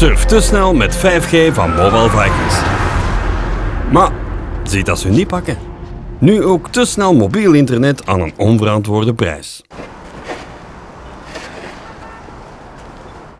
Surf te snel met 5G van Mobile Vikings. Maar ziet dat ze niet pakken. Nu ook te snel mobiel internet aan een onverantwoorde prijs.